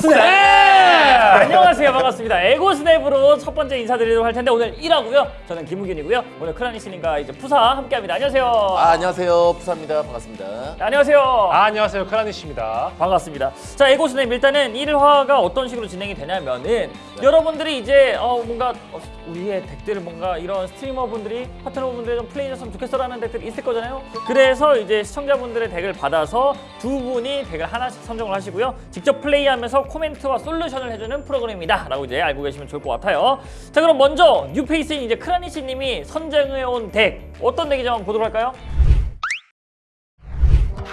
Snap! 안녕하세요 반갑습니다 에고 Snap으로 첫 번째 인사드리도록 할 텐데 오늘 1화고요 저는 김우균이고요 오늘 크라니스님과 이제 푸사 함께합니다 안녕하세요 아, 안녕하세요. 푸사입니다. 반갑습니다. 네, 안녕하세요 아, 안녕하세요. 크라니시입니다. 반갑습니다. 자, 에고 Snap 일단은 1화가 어떤 식으로 진행이 되냐면은 여러분들이 이제 어 뭔가 어, 우리의 deck들을 뭔가 이런 streamer분들이 파트너분들이 좀 플레이했으면 좋겠어라는 deck들이 있을 거잖아요. 그래서 이제 시청자분들의 deck을 받아서 두 분이 deck을 하나씩 선정을 하시고요. 직접 플레이하면서 코멘트와 솔루션을 해주는 프로그램이다 라고 이제 알고 계시면 좋을 것 같아요. 자, 그럼 먼저 new face인 이제 크라니시 님이 선정해온 deck 어떤? 한번 보도록 할까요?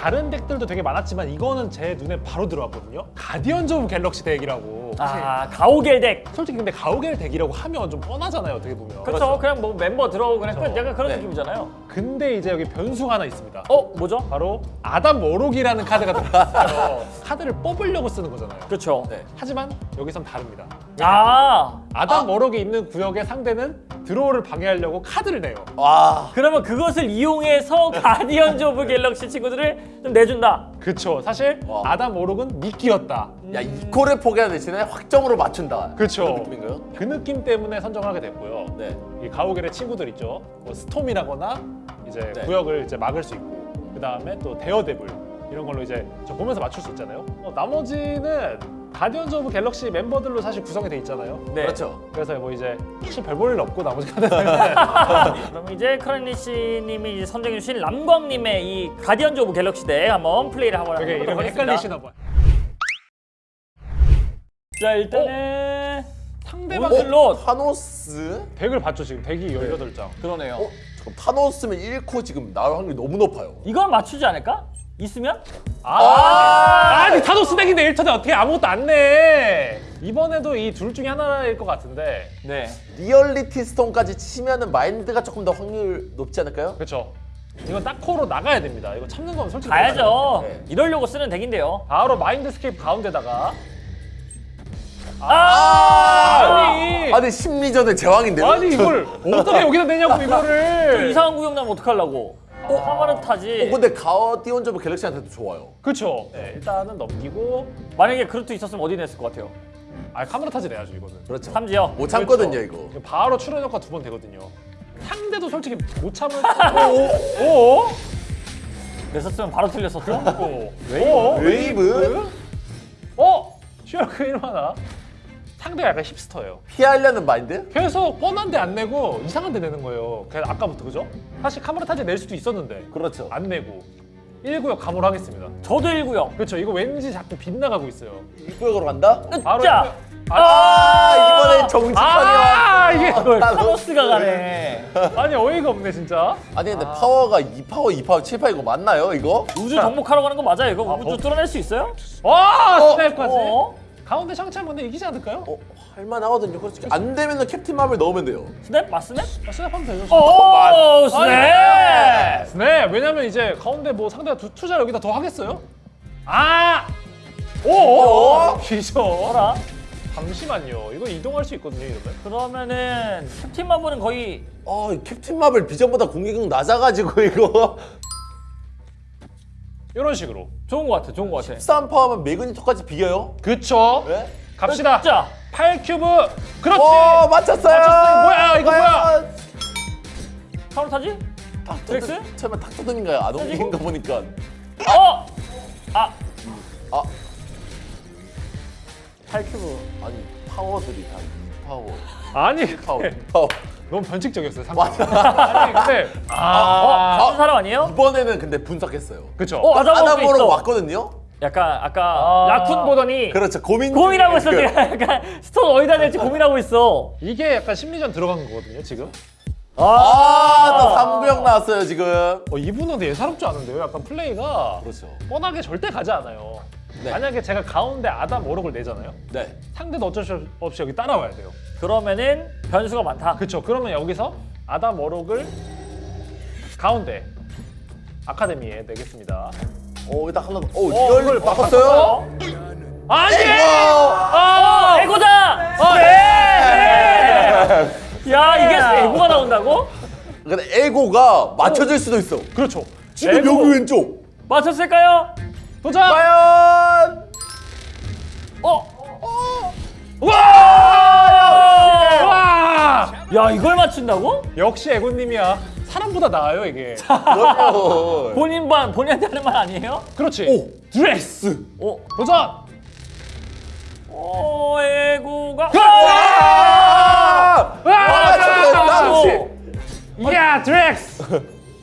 다른 deck들도 되게 많았지만 이거는 제 눈에 바로 들어왔거든요. Guardians of Galaxy deck이라고. 아, 가오갤 deck. 솔직히 근데 가오갤 deck이라고 하면 좀 뻔하잖아요, 어떻게 보면. 그렇죠. 그냥 뭐 멤버 들어오고 그냥 끝. 그렇죠. 약간 그런 네. 느낌이잖아요. 근데 이제 여기 변수가 하나 있습니다. 어, 뭐죠? 바로 Adam Warlock이라는 카드가 들어있어요. 카드를 뽑으려고 쓰는 거잖아요. 그렇죠. 네. 하지만 여기선 다릅니다. 아, Adam Warlock이 있는 구역의 상대는 draw를 방해하려고 카드를 내요. 와. 그러면 그것을 이용해서 Guardians of Galaxy 친구들을 좀 내준다. 그쵸. 사실 와. Adam Warlock은 미끼였다. 야, 이코를 포기하는 대신에 확정으로 맞춘다. 그쵸. 그런 느낌인가요? 그 느낌 때문에 선정하게 됐고요. 네. 이 가오갤의 친구들 있죠. 뭐 Storm이라거나 이제 네. 구역을 이제 막을 수 있고 그 다음에 또 Daredevil 이런 걸로 이제 저 보면서 맞출 수 있잖아요. 어, 나머지는 Guardians of Galaxy 멤버들로 사실 구성이 돼 있잖아요. 네. 그렇죠. 그래서 뭐 이제 사실 별 볼 일 없고 나머지 카드들은 그럼 이제 크라니시님이 이제 선정해 주신 람광님의 이 Guardians of Galaxy deck 한번 플레이를 한번 이름이 하겠습니다. 헷갈리시나 봐요. 자, 일단은 상대방들로 오늘로 Thanos? deck을 봤죠 지금 deck이 18장. 그러네요. 어? 잠깐 Thanos면 1코 지금 나올 확률이 너무 높아요. 이건 맞추지 않을까? 있으면? 아, 아니 Thanos deck인데 1턴에 어떻게 아무것도 안 내? 이번에도 이 둘 중에 하나일 것 같은데 네. Reality Stone까지 치면은 Mind가 조금 더 확률 높지 않을까요? 그렇죠. 이건 딱 코로 나가야 됩니다. 이거 참는 건 솔직히 가야죠. 네. 이러려고 쓰는 deck인데요. 바로 Mindscape 가운데다가 아! 아니 아니 심리전의 제왕인데요? 아니 이걸 어떻게 여기다 내냐고 저 이거를 이상한 구역 나면 어떡하려고? 어, 하마르타지. 어, 근데 가디언즈 오브 갤럭시한테도 좋아요. 그렇죠. 네, 일단은 넘기고 만약에 그루트 있었으면 어디 냈을 것 같아요? 아 카메라 타지 내야죠 이거는. 그렇죠. 삼지요. 못 참거든요, 그렇죠. 이거. 바로 출연 효과 두 번 되거든요. 상대도 솔직히 못 참을 오, 오, 오, 냈었으면 바로 틀렸었어. 오, 웨이브? 웨이브? 어? 슈어크 1만화. 상대가 약간 hipster예요. 피하려는 마인드? 계속 뻔한 데 안 내고 이상한 데 내는 거예요. 그냥 아까부터 그죠? 사실 Kamar-Taj 낼 수도 있었는데 그렇죠. 안 내고 1구역 감호를 하겠습니다. 저도 1구역. 그렇죠. 이거 왠지 자꾸 빗나가고 있어요. 이 구역으로 간다? 바로 자, 이거- 아, 이번엔 정직하게 아, 이게 왔어. Thanos가 가네. 아니 어이가 없네 진짜. 아니 근데 파워가 2파워, 2파워, 7파워 이거 맞나요, 이거? 우주 정복하러 가는 거 맞아요? 이거 아, 우주 뭐- 뚫어낼 수 있어요? 와 어, snap까지. 어? 가운데 Shang-Chi하면 근데 이기지 않을까요? 어, 할만하거든요. 솔직히 안 되면은 Captain Marvel 넣으면 돼요. Snap? 맞snap? 아, snap 하면 되죠. 오, snap! Snap. 왜냐면 이제 가운데 뭐 상대가 두, 투자 여기다 더 하겠어요? 아. 오. 오. 기죠. 뭐라? 잠시만요. 이거 이동할 수 있거든요 이러면. 그러면은 Captain Marvel은 거의 아, 이 Captain Marvel Vision보다 공격력 낮아가지고 이거 이런 식으로. 좋은 거 같아, 좋은 거 같아. 13파워면 매그니토까지 비겨요? 그쵸. 네? 갑시다. 자, 8큐브. 그렇지. 오, 맞췄어요! 맞췄어요. 뭐야, 이거 뭐야? 카운터지? 드렉스? 닥터, 설마 옮긴 거 보니까. 어! 아, 아, 8큐브. 아니, 파워들이 다 2파워, 아니, 1파워, 근데 2파워. 너무 변칙적이었어요. 상대. 맞아. 아니, 근데 어, 아, 같은 사람 아니에요? 이번에는 근데 분석했어요. 그쵸. 어, 맞아, 아담 먹고 보러 있어. 왔거든요? 약간 아까 아. 라쿤 보더니 그렇죠. 고민 고민하고 있어. 지금 약간 스톤 어디다 낼지 고민하고 있어. 이게 약간 심리전 들어간 거거든요, 지금. 아, 또 3구역 나왔어요, 지금. 어, 이분은 예사롭지 않은데요? 약간 플레이가 그렇죠. 뻔하게 절대 가지 않아요. 네. 만약에 제가 가운데 아담 오록을 내잖아요. 네. 상대도 어쩔 수 없이 여기 따라와야 돼요. 그러면은 변수가 많다. 그렇죠. 그러면 여기서 아담 오록을 가운데 아카데미에 내겠습니다. 오, 딱 하나 더. 오, 어, 이걸 바꿨어요? 아니! 와! 아! 에고다! 어, 네! 야, 이게 에고가 나온다고? 근데 에고가 맞춰질 수도 있어. 그렇죠. 지금 에고. 여기 왼쪽. 맞췄을까요? 도전! 과연 야 이걸 맞춘다고? 역시 에고님이야. 사람보다 나아요 이게. 그럼요. 본인 반 본인한테 하는 말 아니에요? 그렇지. 오 드레스. 어, 도전. 어! 와, 잠깐만, 어, 혹시 야 드렉스.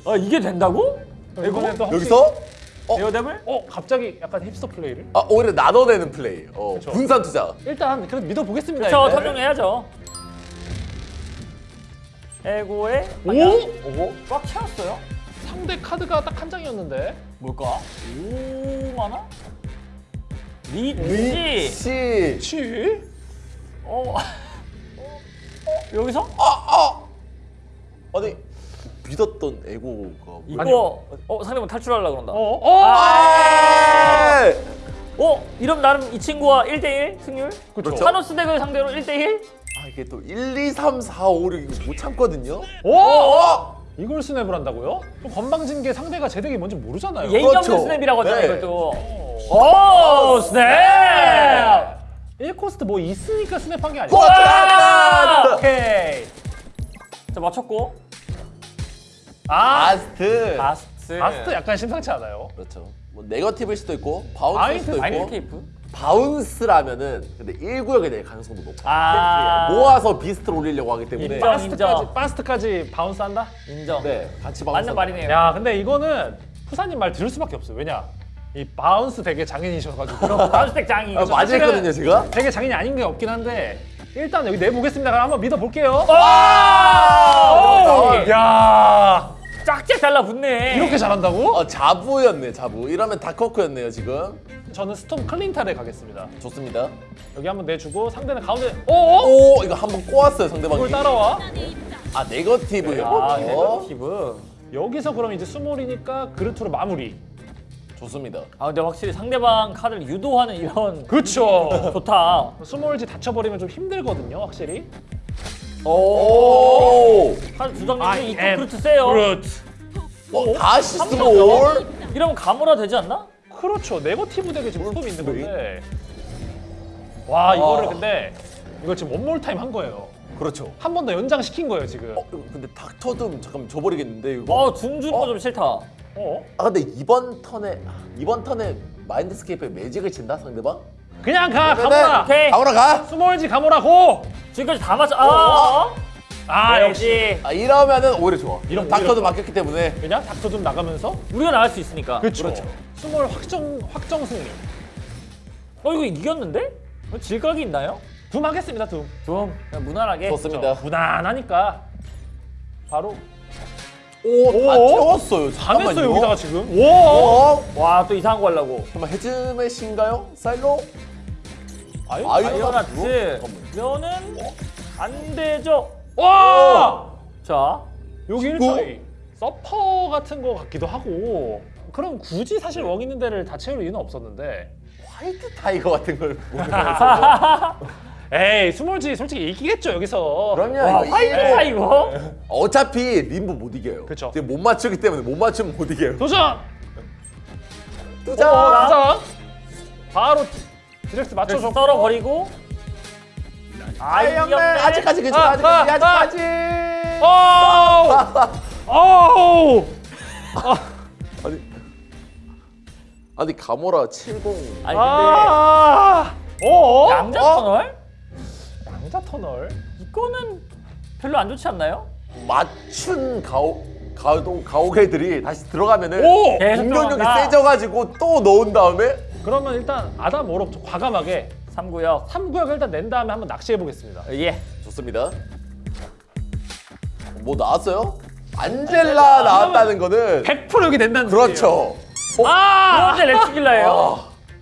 아 이게 된다고? 이번에 또 여기서 어? 에어데블? 어 갑자기 약간 힙스터 플레이를? 아 오히려 나눠내는 플레이. 어, 분산 투자. 일단 그래도 믿어보겠습니다. 저 이제. 탐정해야죠. 에고의 오? 오고 꽉 채웠어요. 상대 카드가 딱 한 장이었는데. 뭘까? 오 많아? 리치. 리치. 치? 어. 어, 여기서 아니 믿었던 에고가. 이거 어 상대방 탈출하려고 그런다. 어? 어? 어? 아! 어? 이러면 나름 이 친구와 1대1 승률? 그렇죠. 타노스 덱을 상대로 1대1? 아 이게 또 1, 2, 3, 4, 5, 6 이거 못 참거든요. 오! 어? 이걸 스냅을 한다고요? 또 건방진 게 상대가 제 덱이 뭔지 모르잖아요. 예의 없는 그렇죠. 스냅이라고 하잖아요, 네. 이것도. 오! 오, 스냅! 1코스트 뭐 있으니까 스냅한 게 아니고. 와! 오케이. 자, 맞췄고. 아, 바스트. 바스트. 바스트 약간 심상치 않아요. 그렇죠. 뭐 네거티브일 수도 있고 bounce일 수도 마인드 있고 테이프? bounce라면은 근데 1구역에 될 가능성도 높아. 아. 모아서 비스트를 올리려고 하기 때문에 인정. 바스트까지 바스트까지 bounce 한다? 인정. 네 같이 bounce. 맞는 말이네요. 야, 근데 이거는 푸사님 말 들을 수밖에 없어요. 왜냐? 이 bounce 되게 장인이셔가지고. 덱 장이. 아, 맞았거든요 제가. 되게 장인이 아닌 게 없긴 한데 일단 여기 내보겠습니다. 그럼 한번 믿어볼게요. 아! 오! 야, 짝짝 달라붙네. 이렇게 잘한다고? 어 자부였네 자부. 이러면 다크호크였네요 지금. 저는 스톰 클린타를 가겠습니다. 좋습니다. 여기 한번 내주고 상대는 가운데. 오! 오 이거 한번 꼬았어요 상대방이. 이걸 따라와. 아 네거티브요. 아, 어? 네거티브. 여기서 그럼 이제 수몰이니까 그루트로 마무리. 좋습니다. 아, 근데 확실히 상대방 카드를 유도하는 이런 그렇죠. 좋다. 수몰지 닫혀버리면 좀 힘들거든요, 확실히. 오. 카드 두 중에 이쪽 그루트 세요. 그렇. 어, 다시 한 수몰. 이러면 가모라 되지 않나? 그렇죠. 네거티브 덱에 지금 스톰이 있는 건데. 와, 이거를 아. 근데 이걸 지금 one more time 한 거예요. 그렇죠. 한 번 더 연장 시킨 거예요, 지금. 어 이거 근데 닥터도 잠깐 줘버리겠는데 이거. 어, 둠 주는 거 좀 싫다. 어? 아 근데 이번 턴에 이번 턴에 마인드스케이프에 매직을 친다 상대방? 그냥 가, 가모라. 오케이. 가모라 가. 수몰지 가모라 고. 지금까지 다 맞아. 아, 어? 아, 역시. 아 이러면은 오히려 좋아. 이런 닥터도 맡겼기 때문에 왜냐? 닥터 좀 나가면서. 우리가 나갈 수 있으니까. 그렇죠. 수몰 확정 확정 승리. 어, 이거 이겼는데? 어, 질각이 있나요? 둠 하겠습니다, 둠. 좀 그냥 무난하게. 좋습니다. 무난하니까 바로 오다 오. 채웠어요. 잠깐만요. 여기다가 지금. 오. 어? 와, 또 이상한 거 하려고. 잠깐 헤즈메신가요? 사일로? 아유. 아유. 아이오나트. 잠깐만요. 면은 안 되죠. 와. 자, 여기 친구? 일차이 서퍼 같은 거 같기도 하고. 그럼 굳이 사실 웡 있는 데를 다 채울 이유는 없었는데. 화이트 타이거 같은 걸 에이 스몰지 솔직히 이기겠죠 여기서. 그럼요. 와, 이거 화이트야 이기고. 이거. 어차피 림보 못 이겨요. 그쵸. 지금 못 맞추기 때문에 못 맞추면 못 이겨요. 도전. 뜨자. 어, 도전. 바로 디렉트 그래서 맞춰줘. 썰어 버리고. 아, 아이 형네 이겼네. 아직까지 괜찮아. 아, 아직까지 아, 아직까지. 오우. 아니 아니 가모라 70. 아니 근데 아. 어? 양자 어? 터널? 양자 터널. 이거는 별로 안 좋지 않나요? 맞춘 가오 가오 가오갤들이 다시 들어가면은 공격력이. 세져가지고 또 넣은 다음에 그러면 일단 아담 워록 좀 과감하게 3구역. 3구역을 일단 낸 다음에 한번 낚시해 보겠습니다. 예. 좋습니다. 뭐 나왔어요? 안젤라 나왔다는 거는 100% 여기 된다는 그렇죠. 아! 그런데 레추길라예요.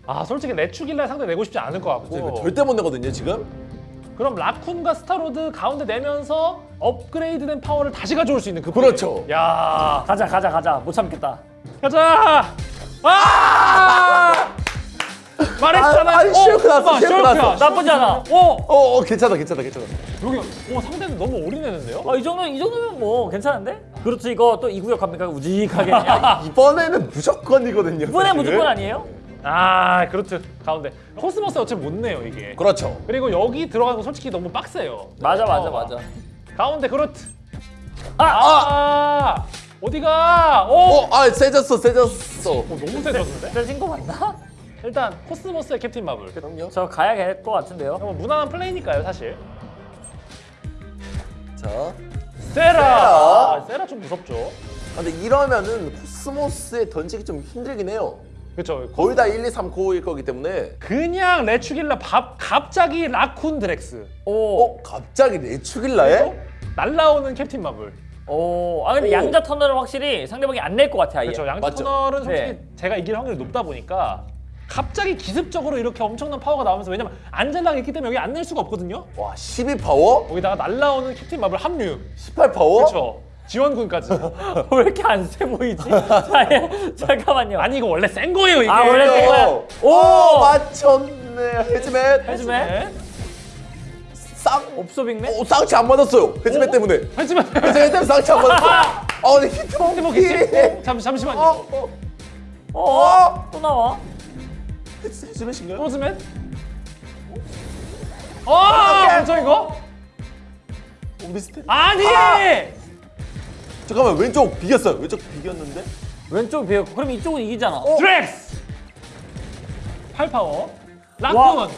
아 솔직히 레추길라 상대 내고 싶지 않을 것 같고 절대 못 내거든요 지금. 그럼 라쿤과 스타로드 가운데 내면서 업그레이드된 파워를 다시 가져올 수 있는 그 그렇죠. 플레이. 야 가자 가자 가자. 못 참겠다. 가자 아 말했잖아 아, 아니, 엄마, 쉐이크 쉐이크야. 났어. 나쁘지 않아. 어 어, 어 괜찮아 괜찮아 괜찮아. 여기 오 상대는 너무 올인했는데요 어, 이 정도 이 정도면 뭐 괜찮은데? 그렇죠 이거 또 2구역 갑니까? 우직하게. 야, 이번에는 무조건이거든요. 이번에. 무조건 아니에요? 아 그렇죠 가운데 코스모스 어차피 못 내요 이게 그렇죠. 그리고 여기 들어가는 거 솔직히 너무 빡세요 맞아 맞아 어. 맞아. 가운데 그루트. 아! 아! 어디가? 오! 어, 아 세졌어, 세졌어. 어, 너무 세졌는데? 세진 거 맞나? 일단 코스모스의 캡틴 마블. 그럼요. 저 가야 될 것 같은데요. 뭐 무난한 플레이니까요, 사실. 자, 세라. 세라. 아, 세라 좀 무섭죠. 아, 근데 이러면은 코스모스에 던지기 좀 힘들긴 해요. 그렇죠. 거의 다 1, 2, 3 고일 거기 때문에. 그냥 레추길라 밥 갑자기 라쿤 드렉스. 오, 어, 갑자기 레추길라에? 날라오는 캡틴 마블. 오. 아 근데 오. 양자 터널은 확실히 상대방이 안 낼 것 같아. 아예. 그렇죠. 양쪽 맞죠? 터널은 솔직히 네. 제가 이길 확률이 높다 보니까 갑자기 기습적으로 이렇게 엄청난 파워가 나오면서 왜냐면 안젤라가 있기 때문에 여기 안 낼 수가 없거든요. 와, 12 파워? 거기다가 날라오는 캡틴 마블 합류. 18 파워? 그렇죠. 지원군까지. 왜 이렇게 안 세 보이지? 자, 예. 잠깐만요. 아니 이거 원래 센 거예요 이게. 아, 원래 센 거야? 오! 오, 맞췄네. 해주면 네. 쌍. 옵소 빅맨? 오, 쌍치 안 맞았어요. 헤즈맨 어? 때문에. 하지만 헤즈맨 때문에 쌍치 안 맞았어. 어, 근데 히트 근데 뭐 먹기. 겠지? 잠 잠시만요. 어, 어. 어? 어? 또 나와? 헤즈- 헤즈맨인가요? 로즈맨? 아, 뭐죠 이거? 오, 비슷해. 아니! 잠깐만, 왼쪽 비겼어요. 왼쪽 비겼는데? 왼쪽 비었고 그럼 이쪽은 이기잖아. 드렉스! 8파워. 라쿤! 와.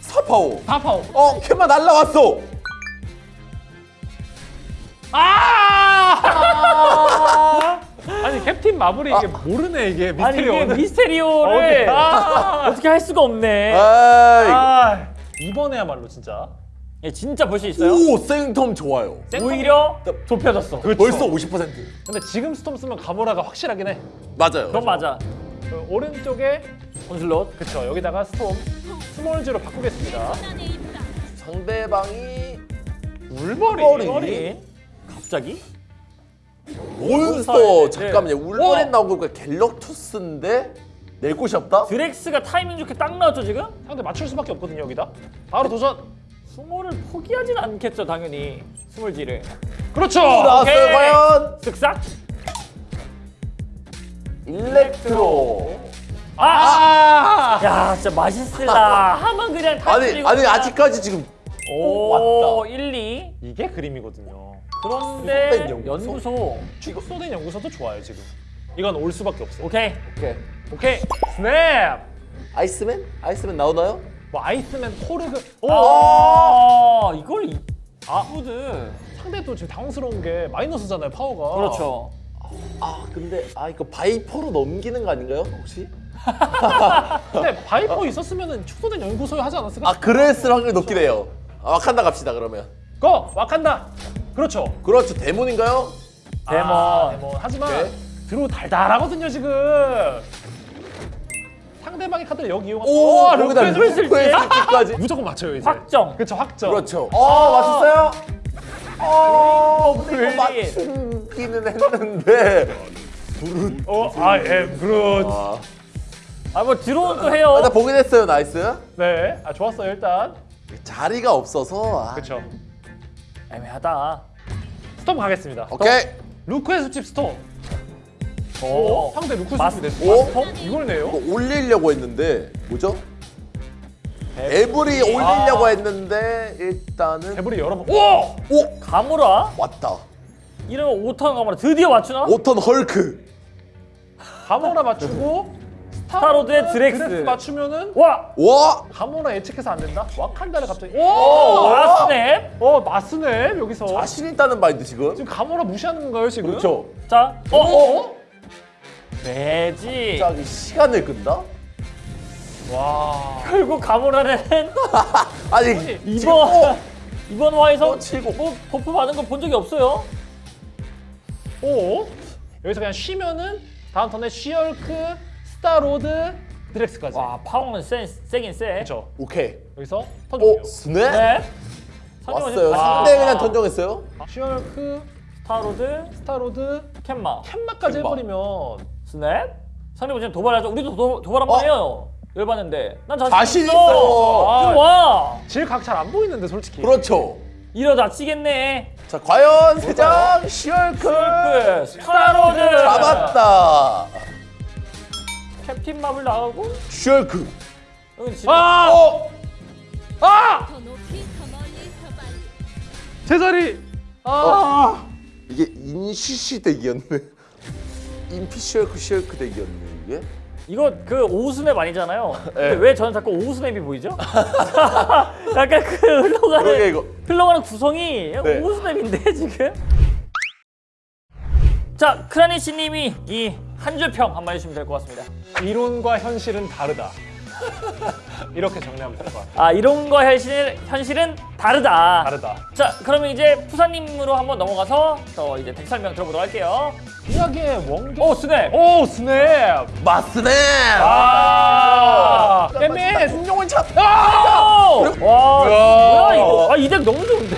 4 파워. 4파워. 어, 캡마 날라왔어. 아! 아 니 캡틴 마블이 이게 모르네 이게 아니 이게. 미스테리오를 어, 아. 어떻게 할 수가 없네. 아이. 아, 이번에야말로 진짜 예, 진짜 볼 수 있어요? 오, 생텀 좋아요. 오히려 좁혀졌어. 그렇죠. 벌써 50%. 근데 지금 스톰 쓰면 가모라가 확실하긴 해. 맞아요. 그건 맞아. 그 오른쪽에 온슬롯. 그쵸 여기다가 스톰 스몰즈로 바꾸겠습니다. 상대방이 울버린. 울버린. 갑자기? 몬스터 잠깐만요. 네. 울버린 나온 거니까 갤럭투스인데 낼 곳이 없다? 드렉스가 타이밍 좋게 딱 나왔죠 지금? 상대 맞출 수밖에 없거든요 여기다. 바로 도전. 스몰을 포기하진 않겠죠 당연히 스몰지를. 그렇죠. 나왔어요 오케이. 과연 쓱싹. 일렉트로. 아! 야 진짜 맛있을라. 하면 그냥 다 아니 아니 그냥. 아직까지 지금 오, 왔다. 1, 2. 이게 그림이거든요. 그런데 연구소? 연구소. 축소된 연구소도 좋아요 지금. 이건 올 수밖에 없어. 오케이. 오케이. 오케이. 스냅. 아이스맨? 아이스맨 나오나요? 뭐 아이스맨 토르그. 오. 아 이걸 이... 아 푸드. 상대 또 지금 당황스러운 게 마이너스잖아요 파워가. 그렇죠. 아 근데 아 이거 바이퍼로 넘기는 거 아닌가요 혹시? 근데 바이퍼 있었으면은 축소된 연구소에 하지 않았을까? 아 그랬을 확률이 높긴 해요. 아, 와칸다 갑시다 그러면. go 와칸다. 그렇죠. 그렇죠 데몬인가요? 데몬. 아, 데몬. 하지만 네. 드로 달달하거든요 지금. 상대방의 카드를 여기 이용하면 오 거기다. 루크까지. 무조건 맞춰요 이제. 확정. 그렇죠 확정. 그렇죠. 어 맞췄어요? 어 블린. 맞추기는 했는데. 어, I am Groot. 아, 아뭐 드론 또 해요. 아, 나 보긴 했어요 nice. 네, 아 좋았어요 일단. 자리가 없어서. 아. 그렇죠. 애매하다. 스톰 가겠습니다. 오케이. 루크의 수집 스톰. 오, 오. 상대 루크 수집? 스톰? 이걸 내요? 이거 올리려고 했는데 뭐죠? 에브리 올리려고 했는데 일단은 배불이 여러 번. 오! 오 가무라? 왔다. 이러면 5턴 가무라 드디어 맞추나? 5턴 헐크. 가모라 맞추고 스타로드의 드렉스. 맞추면은 와! 와 가모라 예측해서 안 된다. 와칸다를 갑자기. 오! 오! 라스냅? 어 마스네 여기서. 자신 있다는 마인드 지금. 지금 가모라 무시하는 건가요 지금? 그렇죠. 자, 어, 어? 어? 매지. 갑자기 시간을 끈다? 와. 결국 가무라는 아니 이번 이번 화에서 또 치고. 뭐 버프 받은 거 본 적이 없어요. 오? 여기서 그냥 쉬면은 다음 턴에 쉬얼크, 스타로드, 드렉스까지. 와, 파워는 센, 세긴 세. 그렇죠. 오케이. 여기서 턴오 종료. 스네? 네. 왔어요. 아, 상대 그냥 던정했어요. 쉬얼크, 스타로드, 스타로드, 캔마, 캔마까지 캔마. 해버리면 스냅. 상대방 지금 도발하죠. 우리도 도, 도발 한번 어? 해요. 열받는데. 난 자신, 자신 있어. 있어. 아. 좀 와. 질각 잘 안 보이는데 솔직히. 그렇죠. 이러다 치겠네. 자 과연 세장 쉬헐크 그 스타로드. 잡았다. 캡틴 마블. 쉬헐크. 여기 지금 아! 어 아! 더 높이 더 멀리 더 빨리 제자리. 아. 이게 인시시 덱이었네. 인피셜크 셜크 덱이었네 이게. 이거 그 오우스맵 아니잖아요. 네. 근데 왜 저는 자꾸 오우스맵이 보이죠? 약간 그 흘러가는 이거. 흘러가는 구성이 네. 오우스맵인데 지금. 자 크라니 씨님이 이 한 줄 평 한번 해주시면 될 것 같습니다. 이론과 현실은 다르다. 이렇게 정리하면 될 것 같아요. 아 이론과 현실 현실은 다르다. 다르다. 자 그러면 이제 푸사님으로 한번 넘어가서 또 이제 덱 설명 들어보도록 할게요. 이야기의 원격. 오 스냅. 오 스냅. 마스네. 아. 엠미. 공룡은 참. 오! 와 야. 뭐야 이거? 아 이 덱 너무 좋은데?